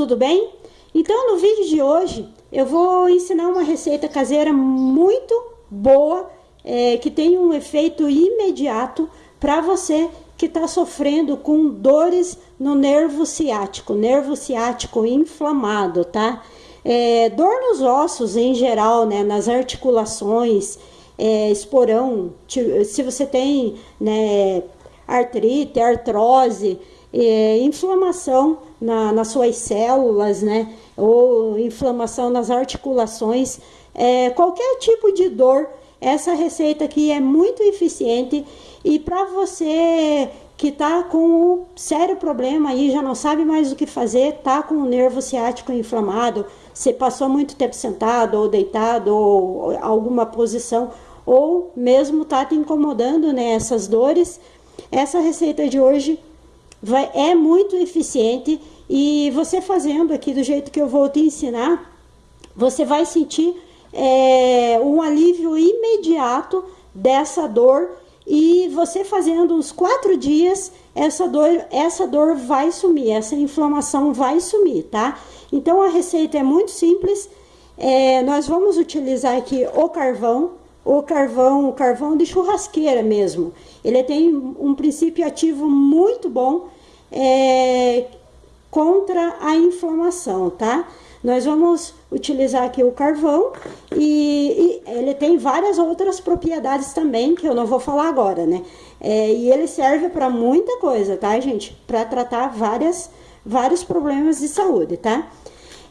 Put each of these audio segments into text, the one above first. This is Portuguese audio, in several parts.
tudo bem? Então no vídeo de hoje eu vou ensinar uma receita caseira muito boa, é, que tem um efeito imediato para você que está sofrendo com dores no nervo ciático, nervo ciático inflamado, tá? É, dor nos ossos em geral, né, nas articulações, é, esporão, se você tem né, artrite, artrose, é, inflamação na, nas suas células, né, ou inflamação nas articulações, é, qualquer tipo de dor, essa receita aqui é muito eficiente. E para você que está com um sério problema aí, já não sabe mais o que fazer, tá com o nervo ciático inflamado, você passou muito tempo sentado ou deitado ou alguma posição, ou mesmo tá te incomodando né, dores, essa receita de hoje vai, é muito eficiente e você fazendo aqui do jeito que eu vou te ensinar, você vai sentir é, um alívio imediato dessa dor e você fazendo uns quatro dias, essa dor, essa dor vai sumir, essa inflamação vai sumir, tá? Então a receita é muito simples, é, nós vamos utilizar aqui o carvão, o carvão, o carvão de churrasqueira mesmo. Ele tem um princípio ativo muito bom é, contra a inflamação, tá? Nós vamos utilizar aqui o carvão e, e, ele tem várias outras propriedades também que eu não vou falar agora, né? É, e ele serve para muita coisa, tá, gente? Para tratar várias, vários problemas de saúde, tá?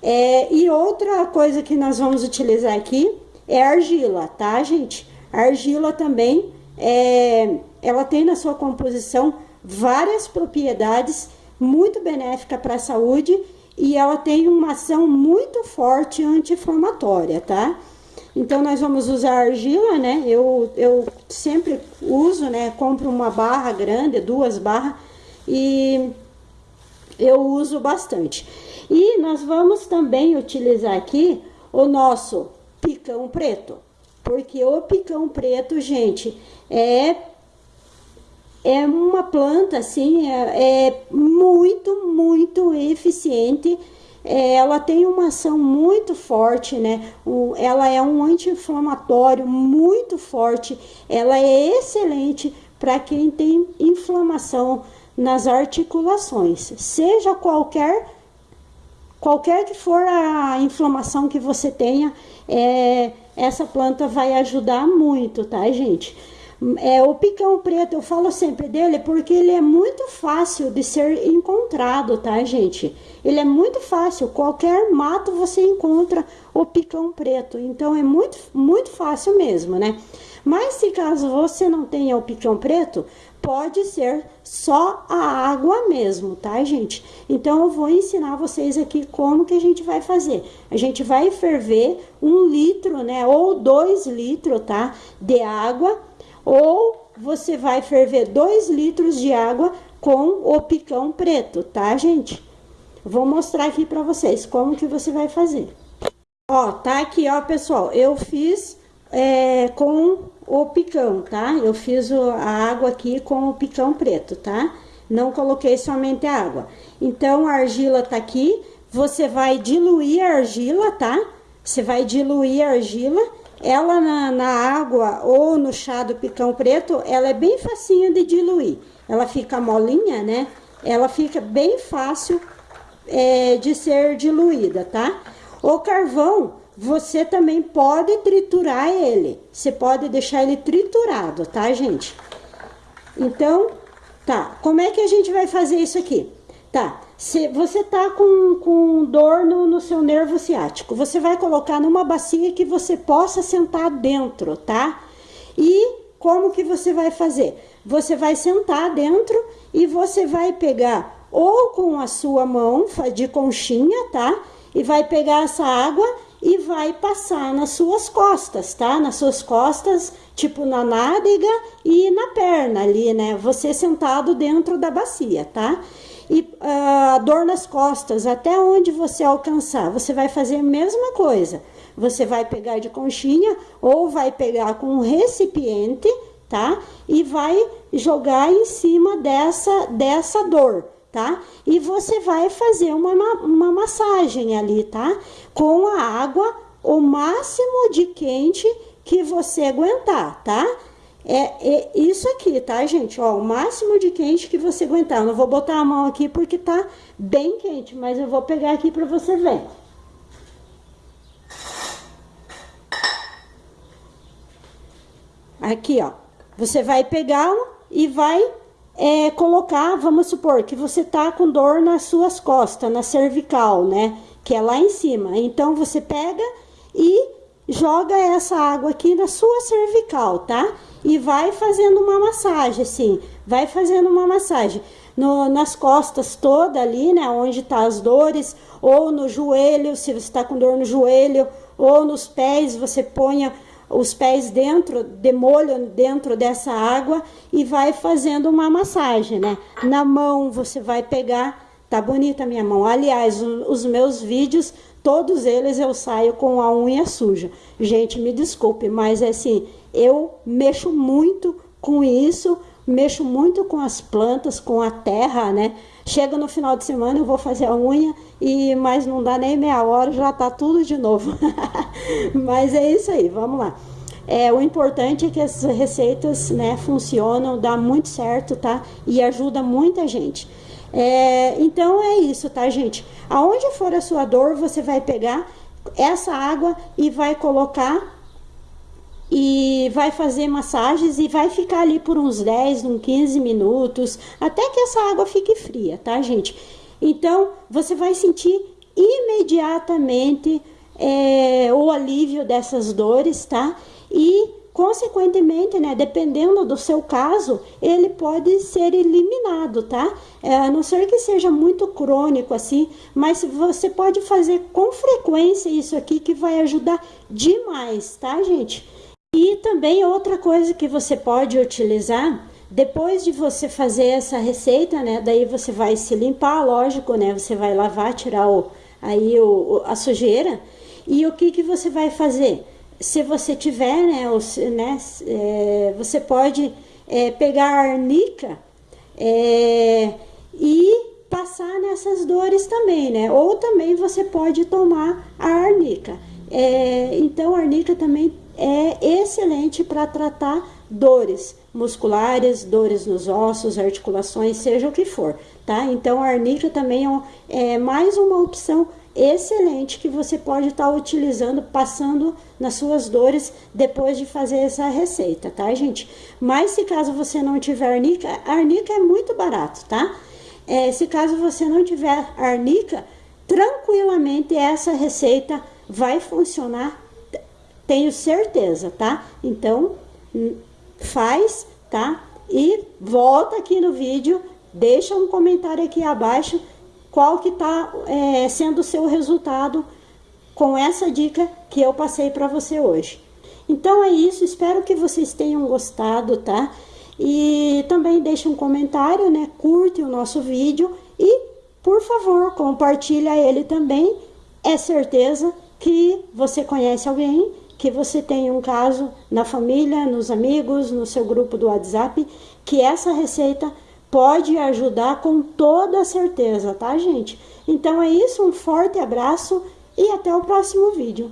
É, e outra coisa que nós vamos utilizar aqui é argila, tá, gente? A argila também, é, ela tem na sua composição várias propriedades muito benéficas para a saúde e ela tem uma ação muito forte anti-inflamatória, tá? Então, nós vamos usar argila, né? Eu, eu sempre uso, né? Compro uma barra grande, duas barras, e eu uso bastante. E nós vamos também utilizar aqui o nosso picão preto. Porque o picão preto, gente, é, é uma planta, assim, é, é muito, muito eficiente. É, ela tem uma ação muito forte, né? O, ela é um anti-inflamatório muito forte. Ela é excelente para quem tem inflamação nas articulações, seja qualquer qualquer que for a inflamação que você tenha, é, essa planta vai ajudar muito, tá, gente? É, o picão preto, eu falo sempre dele porque ele é muito fácil de ser encontrado, tá, gente? Ele é muito fácil, qualquer mato você encontra o picão preto, então é muito, muito fácil mesmo, né? Mas se caso você não tenha o picão preto, pode ser só a água mesmo, tá, gente? Então, eu vou ensinar vocês aqui como que a gente vai fazer. A gente vai ferver um litro, né, ou dois litros, tá, de água, ou você vai ferver dois litros de água com o picão preto, tá, gente? Vou mostrar aqui pra vocês como que você vai fazer. Ó, tá aqui, ó, pessoal, eu fiz é, com o picão, tá? Eu fiz a água aqui com o picão preto, tá? Não coloquei somente a água. Então, a argila tá aqui, você vai diluir a argila, tá? Você vai diluir a argila, ela na, na água ou no chá do picão preto, ela é bem facinho de diluir. Ela fica molinha, né? Ela fica bem fácil é, de ser diluída, tá? O carvão, você também pode triturar ele. Você pode deixar ele triturado, tá, gente? Então, tá. Como é que a gente vai fazer isso aqui? Tá. Se você tá com, com dor no, no seu nervo ciático, você vai colocar numa bacia que você possa sentar dentro, tá? E como que você vai fazer? Você vai sentar dentro e você vai pegar ou com a sua mão de conchinha, tá? E vai pegar essa água e vai passar nas suas costas, tá? Nas suas costas, tipo na nádega e na perna ali, né? Você sentado dentro da bacia, tá? E a uh, dor nas costas, até onde você alcançar, você vai fazer a mesma coisa. Você vai pegar de conchinha ou vai pegar com um recipiente, tá? E vai jogar em cima dessa, dessa dor, tá? E você vai fazer uma, uma massagem ali, tá? Com a água, o máximo de quente que você aguentar, tá? É, é, isso aqui, tá, gente? Ó, o máximo de quente que você aguentar. Eu não vou botar a mão aqui porque tá bem quente, mas eu vou pegar aqui pra você ver. Aqui, ó. Você vai pegar e vai é, colocar, vamos supor, que você tá com dor nas suas costas, na cervical, né? Que é lá em cima. Então, você pega e joga essa água aqui na sua cervical, tá? E vai fazendo uma massagem, assim, vai fazendo uma massagem. No, nas costas toda ali, né, onde tá as dores, ou no joelho, se você tá com dor no joelho, ou nos pés, você ponha os pés dentro, demolho dentro dessa água e vai fazendo uma massagem, né? Na mão você vai pegar, tá bonita minha mão. Aliás, os meus vídeos, todos eles eu saio com a unha suja. Gente, me desculpe, mas assim, eu mexo muito com isso, mexo muito com as plantas, com a terra, né? Chega no final de semana, eu vou fazer a unha e mas não dá nem meia hora, já tá tudo de novo. mas é isso aí, vamos lá. É, o importante é que as receitas né, funcionam, dá muito certo, tá? E ajuda muita gente. É, então é isso, tá, gente? Aonde for a sua dor, você vai pegar essa água e vai colocar e vai fazer massagens e vai ficar ali por uns 10, uns 15 minutos, até que essa água fique fria, tá, gente? Então, você vai sentir imediatamente é, o alívio dessas dores, tá? E, consequentemente, né, dependendo do seu caso, ele pode ser eliminado, tá? É, a não ser que seja muito crônico assim, mas você pode fazer com frequência isso aqui que vai ajudar demais, tá, gente? E também outra coisa que você pode utilizar, depois de você fazer essa receita, né, daí você vai se limpar, lógico, né, você vai lavar, tirar o, aí o, a sujeira, e o que que você vai fazer? Se você tiver, né, os, né é, você pode é, pegar a arnica é, e passar nessas dores também, né, ou também você pode tomar a arnica. É, então, a arnica também é excelente para tratar dores musculares, dores nos ossos, articulações, seja o que for, tá? Então, a arnica também é, é mais uma opção excelente que você pode estar tá utilizando, passando nas suas dores depois de fazer essa receita, tá, gente? Mas se caso você não tiver arnica, arnica é muito barato, tá? É, se caso você não tiver arnica, tranquilamente essa receita vai funcionar tenho certeza, tá? Então, hum, faz, tá? E volta aqui no vídeo, deixa um comentário aqui abaixo qual que tá é, sendo o seu resultado com essa dica que eu passei para você hoje. Então é isso, espero que vocês tenham gostado, tá? E também deixe um comentário, né? Curte o nosso vídeo e, por favor, compartilha ele também. É certeza que você conhece alguém que você tenha um caso na família, nos amigos, no seu grupo do WhatsApp, que essa receita pode ajudar com toda certeza, tá, gente? Então é isso, um forte abraço e até o próximo vídeo.